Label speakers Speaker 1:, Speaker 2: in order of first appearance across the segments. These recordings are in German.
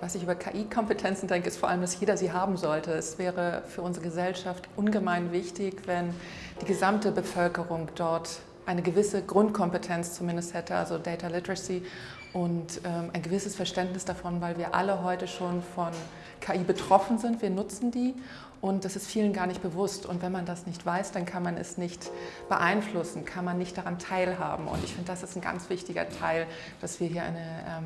Speaker 1: Was ich über KI-Kompetenzen denke, ist vor allem, dass jeder sie haben sollte. Es wäre für unsere Gesellschaft ungemein wichtig, wenn die gesamte Bevölkerung dort eine gewisse Grundkompetenz zumindest hätte, also Data Literacy und ähm, ein gewisses Verständnis davon, weil wir alle heute schon von KI betroffen sind. Wir nutzen die und das ist vielen gar nicht bewusst. Und wenn man das nicht weiß, dann kann man es nicht beeinflussen, kann man nicht daran teilhaben. Und ich finde, das ist ein ganz wichtiger Teil, dass wir hier eine ähm,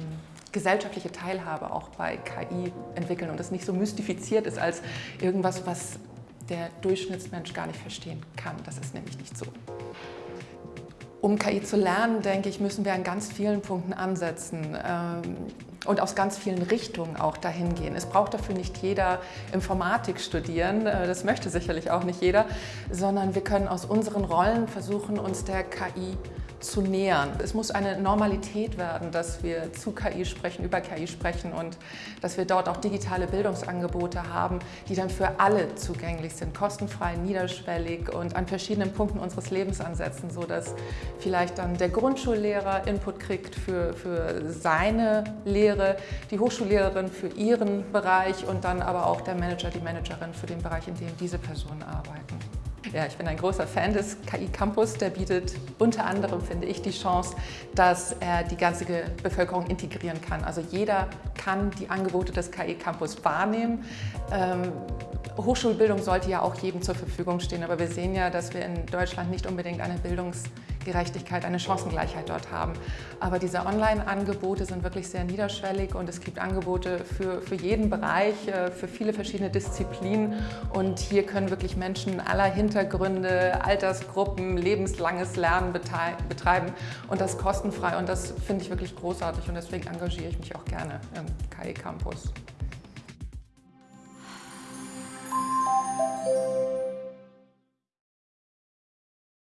Speaker 1: gesellschaftliche Teilhabe auch bei KI entwickeln und das nicht so mystifiziert ist als irgendwas, was der Durchschnittsmensch gar nicht verstehen kann. Das ist nämlich nicht so. Um KI zu lernen, denke ich, müssen wir an ganz vielen Punkten ansetzen ähm, und aus ganz vielen Richtungen auch dahin gehen. Es braucht dafür nicht jeder Informatik studieren, äh, das möchte sicherlich auch nicht jeder, sondern wir können aus unseren Rollen versuchen, uns der KI zu nähern. Es muss eine Normalität werden, dass wir zu KI sprechen, über KI sprechen und dass wir dort auch digitale Bildungsangebote haben, die dann für alle zugänglich sind, kostenfrei, niederschwellig und an verschiedenen Punkten unseres Lebens ansetzen, sodass vielleicht dann der Grundschullehrer Input kriegt für, für seine Lehre, die Hochschullehrerin für ihren Bereich und dann aber auch der Manager, die Managerin für den Bereich, in dem diese Personen arbeiten. Ja, ich bin ein großer Fan des KI Campus. Der bietet unter anderem, finde ich, die Chance, dass er die ganze Bevölkerung integrieren kann. Also jeder kann die Angebote des KI Campus wahrnehmen. Ähm, Hochschulbildung sollte ja auch jedem zur Verfügung stehen, aber wir sehen ja, dass wir in Deutschland nicht unbedingt eine Bildungsgerechtigkeit, eine Chancengleichheit dort haben. Aber diese Online-Angebote sind wirklich sehr niederschwellig und es gibt Angebote für, für jeden Bereich, äh, für viele verschiedene Disziplinen und hier können wirklich Menschen aller Hintergründe, Altersgruppen, lebenslanges Lernen betreiben und das kostenfrei und das finde ich wirklich großartig und deswegen engagiere ich mich auch gerne im KI Campus.